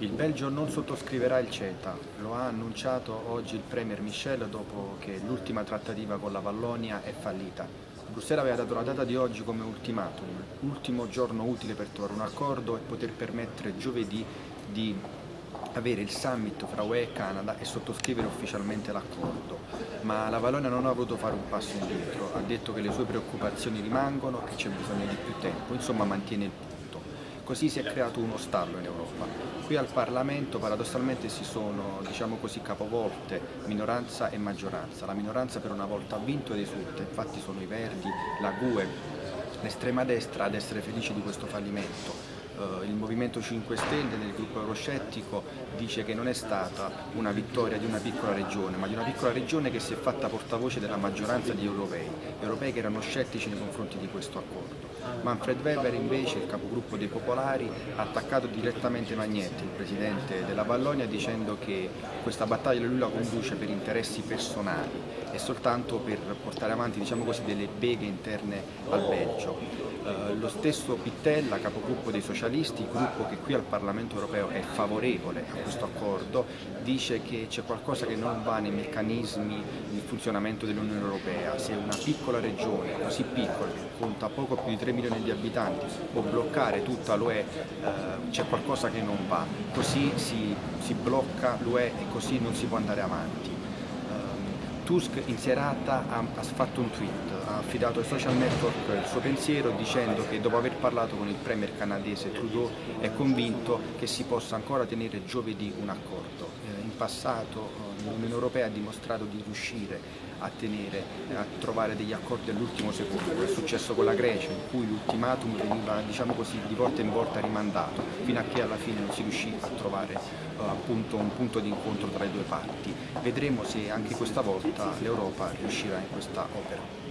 Il Belgio non sottoscriverà il CETA, lo ha annunciato oggi il Premier Michel dopo che l'ultima trattativa con la Vallonia è fallita. Bruxelles aveva dato la data di oggi come ultimatum, ultimo giorno utile per trovare un accordo e poter permettere giovedì di avere il summit fra UE e Canada e sottoscrivere ufficialmente l'accordo, ma la Vallonia non ha voluto fare un passo indietro, ha detto che le sue preoccupazioni rimangono, che c'è bisogno di più tempo, insomma mantiene il punto. Così si è creato uno stallo in Europa. Qui al Parlamento paradossalmente si sono diciamo così, capovolte minoranza e maggioranza. La minoranza per una volta ha vinto ed esulta, infatti sono i Verdi, la GUE, l'estrema destra ad essere felici di questo fallimento il Movimento 5 Stelle del gruppo euroscettico dice che non è stata una vittoria di una piccola regione, ma di una piccola regione che si è fatta portavoce della maggioranza di europei, europei che erano scettici nei confronti di questo accordo. Manfred Weber invece, il capogruppo dei Popolari, ha attaccato direttamente Magnetti, il presidente della Vallonia, dicendo che questa battaglia lui la conduce per interessi personali e soltanto per portare avanti diciamo così, delle beghe interne al Belgio. Eh, lo stesso Pittella, capogruppo dei socialisti, gruppo che qui al Parlamento europeo è favorevole a questo accordo, dice che c'è qualcosa che non va nei meccanismi di funzionamento dell'Unione Europea. Se una piccola regione, così piccola, che conta poco più di 3 milioni di abitanti, può bloccare tutta l'UE, eh, c'è qualcosa che non va. Così si, si blocca l'UE e così non si può andare avanti. Tusk in serata ha, ha, fatto un tweet, ha affidato ai social network il suo pensiero dicendo che dopo aver parlato con il premier canadese Trudeau è convinto che si possa ancora tenere giovedì un accordo. Eh, in passato eh, l'Unione Europea ha dimostrato di riuscire a, tenere, a trovare degli accordi all'ultimo secondo, è successo con la Grecia in cui l'ultimatum veniva diciamo così, di volta in volta rimandato fino a che alla fine non si riuscì a trovare uh, appunto un punto di incontro tra le due parti. Vedremo se anche questa volta l'Europa riuscirà in questa opera.